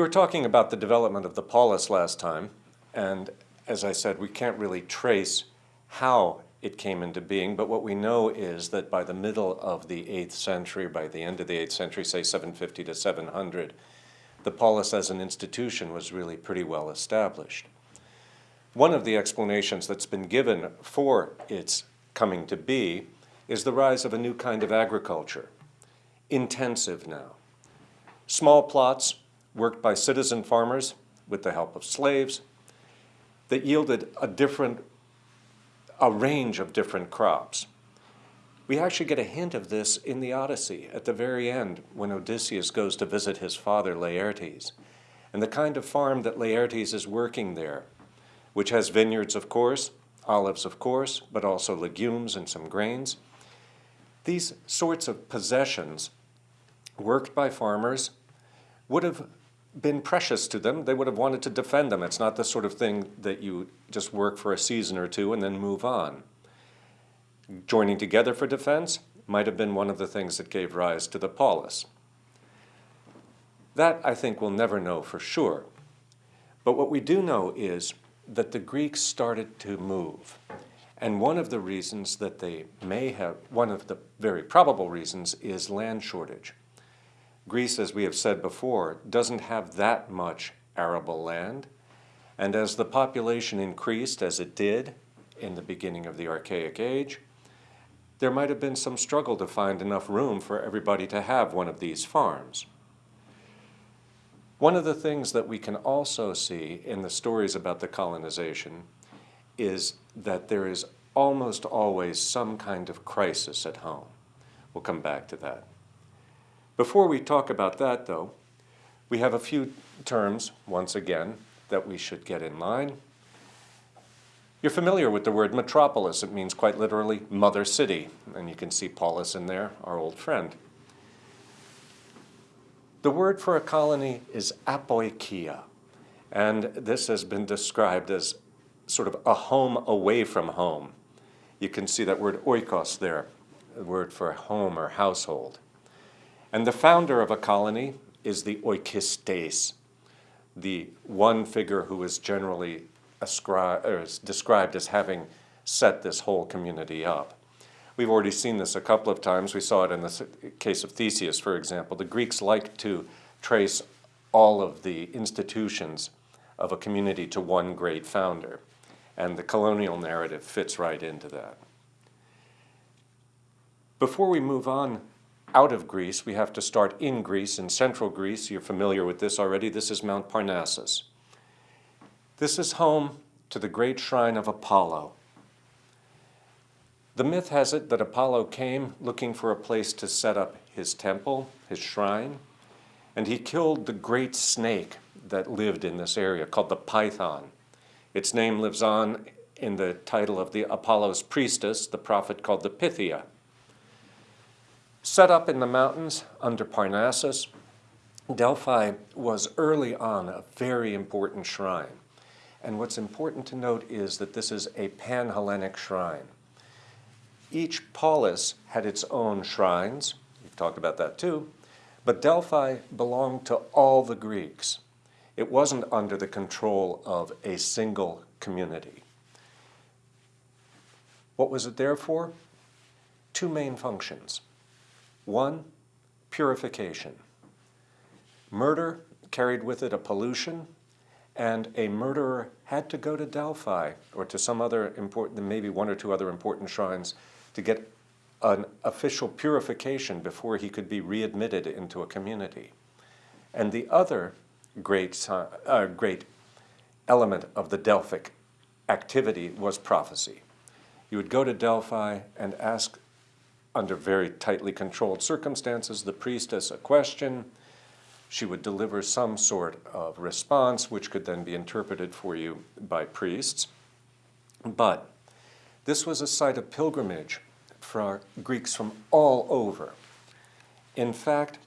We were talking about the development of the polis last time, and as I said, we can't really trace how it came into being, but what we know is that by the middle of the 8th century, by the end of the 8th century, say 750 to 700, the polis as an institution was really pretty well established. One of the explanations that's been given for its coming to be is the rise of a new kind of agriculture, intensive now. Small plots worked by citizen farmers with the help of slaves that yielded a different, a range of different crops. We actually get a hint of this in the Odyssey at the very end when Odysseus goes to visit his father Laertes. And the kind of farm that Laertes is working there, which has vineyards, of course, olives, of course, but also legumes and some grains. These sorts of possessions worked by farmers would have been precious to them. They would have wanted to defend them. It's not the sort of thing that you just work for a season or two and then move on. Joining together for defense might have been one of the things that gave rise to the polis. That, I think, we'll never know for sure. But what we do know is that the Greeks started to move. And one of the reasons that they may have, one of the very probable reasons is land shortage. Greece, as we have said before, doesn't have that much arable land. And as the population increased, as it did in the beginning of the Archaic Age, there might have been some struggle to find enough room for everybody to have one of these farms. One of the things that we can also see in the stories about the colonization is that there is almost always some kind of crisis at home. We'll come back to that. Before we talk about that, though, we have a few terms, once again, that we should get in line. You're familiar with the word metropolis. It means quite literally mother city, and you can see polis in there, our old friend. The word for a colony is apoikia, and this has been described as sort of a home away from home. You can see that word oikos there, the word for home or household. And the founder of a colony is the oikistes, the one figure who is generally is described as having set this whole community up. We've already seen this a couple of times. We saw it in the case of Theseus, for example. The Greeks like to trace all of the institutions of a community to one great founder, and the colonial narrative fits right into that. Before we move on out of Greece, we have to start in Greece, in central Greece. You're familiar with this already. This is Mount Parnassus. This is home to the great shrine of Apollo. The myth has it that Apollo came looking for a place to set up his temple, his shrine, and he killed the great snake that lived in this area called the python. Its name lives on in the title of the Apollo's priestess, the prophet called the Pythia. Set up in the mountains under Parnassus, Delphi was early on a very important shrine. And what's important to note is that this is a pan-Hellenic shrine. Each polis had its own shrines, we've talked about that too, but Delphi belonged to all the Greeks. It wasn't under the control of a single community. What was it there for? Two main functions. One, purification. Murder carried with it a pollution, and a murderer had to go to Delphi or to some other important, maybe one or two other important shrines to get an official purification before he could be readmitted into a community. And the other great, uh, great element of the Delphic activity was prophecy. You would go to Delphi and ask under very tightly controlled circumstances, the priestess a question. She would deliver some sort of response, which could then be interpreted for you by priests. But this was a site of pilgrimage for Greeks from all over. In fact,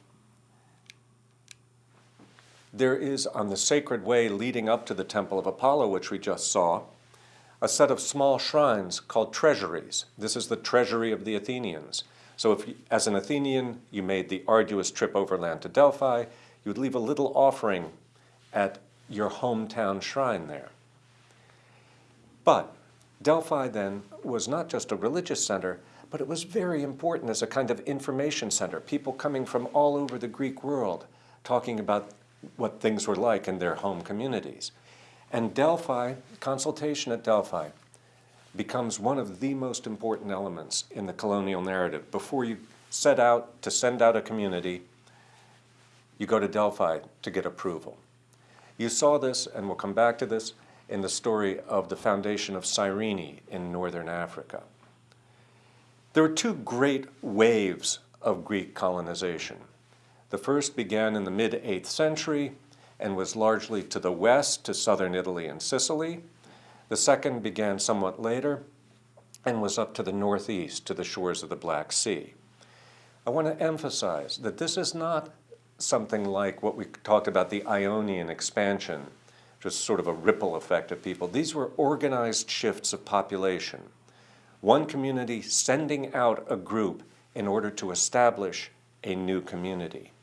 there is on the sacred way leading up to the Temple of Apollo, which we just saw, a set of small shrines called treasuries. This is the treasury of the Athenians. So if, as an Athenian, you made the arduous trip overland to Delphi, you would leave a little offering at your hometown shrine there. But Delphi then was not just a religious center, but it was very important as a kind of information center. People coming from all over the Greek world talking about what things were like in their home communities. And Delphi, consultation at Delphi, becomes one of the most important elements in the colonial narrative. Before you set out to send out a community, you go to Delphi to get approval. You saw this, and we'll come back to this, in the story of the foundation of Cyrene in northern Africa. There were two great waves of Greek colonization. The first began in the mid-8th century and was largely to the west, to southern Italy and Sicily. The second began somewhat later and was up to the northeast, to the shores of the Black Sea. I want to emphasize that this is not something like what we talked about, the Ionian expansion, just sort of a ripple effect of people. These were organized shifts of population one community sending out a group in order to establish a new community.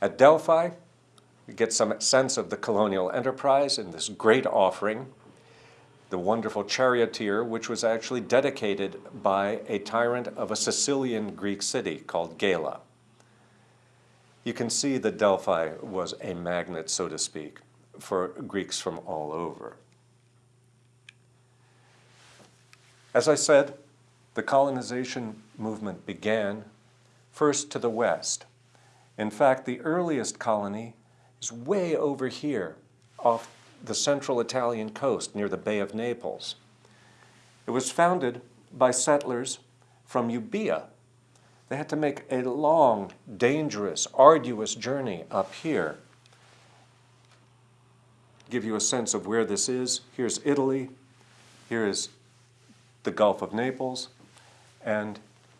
At Delphi, we get some sense of the colonial enterprise in this great offering, the wonderful charioteer, which was actually dedicated by a tyrant of a Sicilian Greek city called Gela. You can see that Delphi was a magnet, so to speak, for Greeks from all over. As I said, the colonization movement began first to the west. In fact, the earliest colony is way over here off the central Italian coast near the Bay of Naples. It was founded by settlers from Euboea. They had to make a long, dangerous, arduous journey up here. Give you a sense of where this is. Here's Italy. Here is the Gulf of Naples, and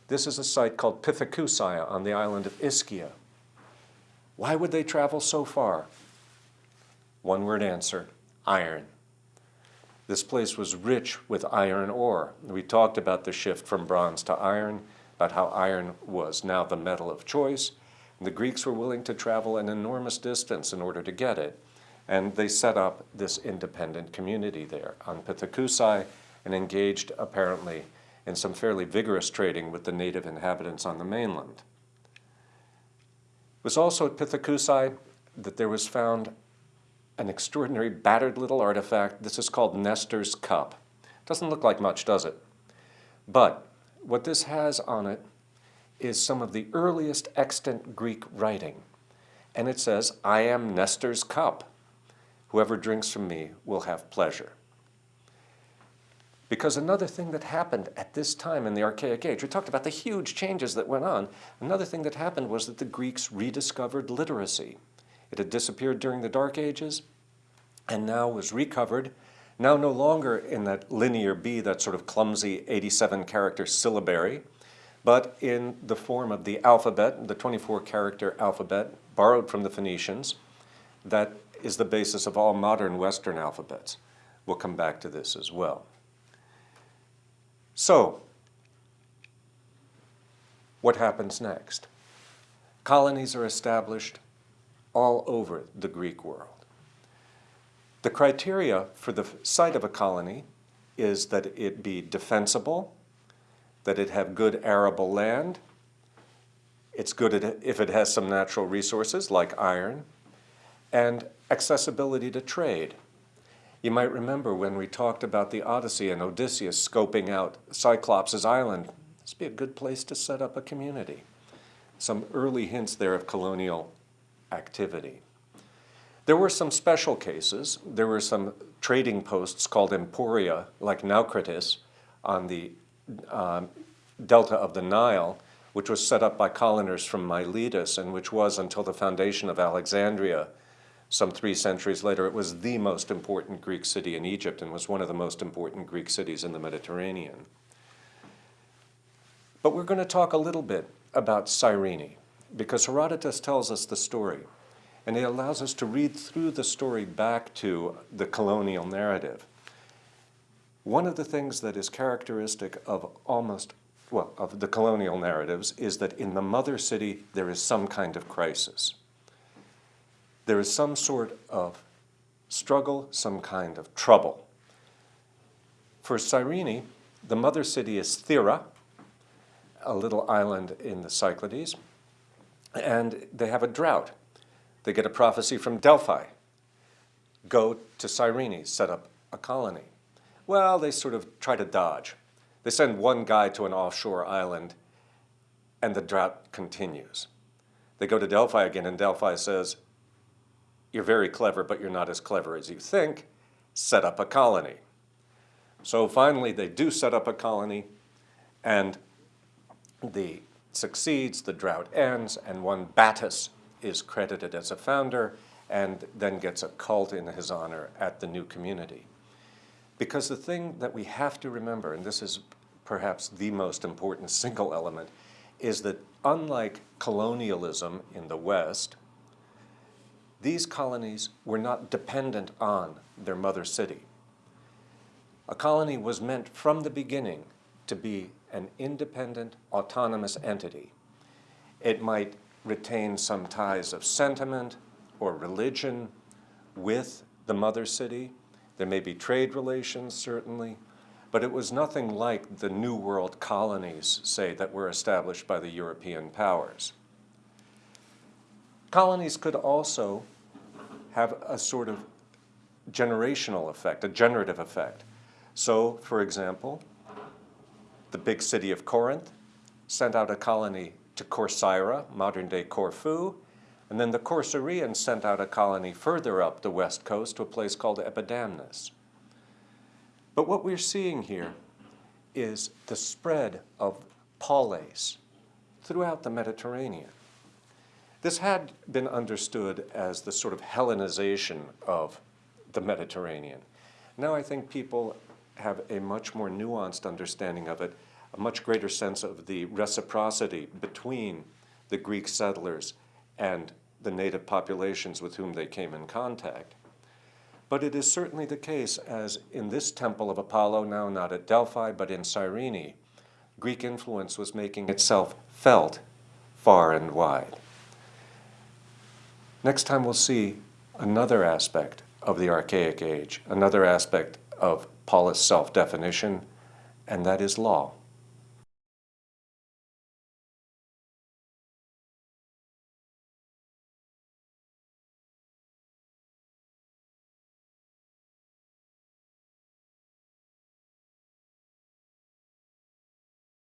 this is a site called Pithecusae on the island of Ischia. Why would they travel so far? One word answer, iron. This place was rich with iron ore. We talked about the shift from bronze to iron, about how iron was now the metal of choice. The Greeks were willing to travel an enormous distance in order to get it. And they set up this independent community there on Pithecusae and engaged apparently in some fairly vigorous trading with the native inhabitants on the mainland. It was also at Pithecusae that there was found an extraordinary battered little artifact. This is called Nestor's Cup. Doesn't look like much, does it? But what this has on it is some of the earliest extant Greek writing. And it says, I am Nestor's cup. Whoever drinks from me will have pleasure. Because another thing that happened at this time in the Archaic Age, we talked about the huge changes that went on. Another thing that happened was that the Greeks rediscovered literacy. It had disappeared during the Dark Ages and now was recovered, now no longer in that linear B, that sort of clumsy 87 character syllabary, but in the form of the alphabet, the 24 character alphabet borrowed from the Phoenicians, that is the basis of all modern Western alphabets. We'll come back to this as well. So, what happens next? Colonies are established all over the Greek world. The criteria for the site of a colony is that it be defensible, that it have good arable land, it's good if it has some natural resources like iron, and accessibility to trade. You might remember when we talked about the Odyssey and Odysseus scoping out Cyclops' island. This would be a good place to set up a community. Some early hints there of colonial activity. There were some special cases. There were some trading posts called emporia, like Naucratis, on the um, delta of the Nile, which was set up by colonists from Miletus and which was, until the foundation of Alexandria, some three centuries later, it was the most important Greek city in Egypt and was one of the most important Greek cities in the Mediterranean. But we're going to talk a little bit about Cyrene, because Herodotus tells us the story, and it allows us to read through the story back to the colonial narrative. One of the things that is characteristic of almost, well, of the colonial narratives is that in the mother city there is some kind of crisis. There is some sort of struggle, some kind of trouble. For Cyrene, the mother city is Thera, a little island in the Cyclades, and they have a drought. They get a prophecy from Delphi. Go to Cyrene, set up a colony. Well, they sort of try to dodge. They send one guy to an offshore island, and the drought continues. They go to Delphi again, and Delphi says, you're very clever, but you're not as clever as you think. Set up a colony. So finally, they do set up a colony, and the succeeds, the drought ends, and one Battus is credited as a founder and then gets a cult in his honor at the new community. Because the thing that we have to remember, and this is perhaps the most important single element, is that unlike colonialism in the West, these colonies were not dependent on their mother city. A colony was meant from the beginning to be an independent, autonomous entity. It might retain some ties of sentiment or religion with the mother city. There may be trade relations, certainly, but it was nothing like the New World colonies, say, that were established by the European powers. Colonies could also have a sort of generational effect, a generative effect. So, for example, the big city of Corinth sent out a colony to Corcyra, modern-day Corfu, and then the Corcyraeans sent out a colony further up the west coast to a place called Epidamnus. But what we're seeing here is the spread of polis throughout the Mediterranean. This had been understood as the sort of Hellenization of the Mediterranean. Now I think people have a much more nuanced understanding of it, a much greater sense of the reciprocity between the Greek settlers and the native populations with whom they came in contact. But it is certainly the case, as in this temple of Apollo, now not at Delphi, but in Cyrene, Greek influence was making itself felt far and wide. Next time we'll see another aspect of the Archaic Age, another aspect of polis self-definition, and that is law.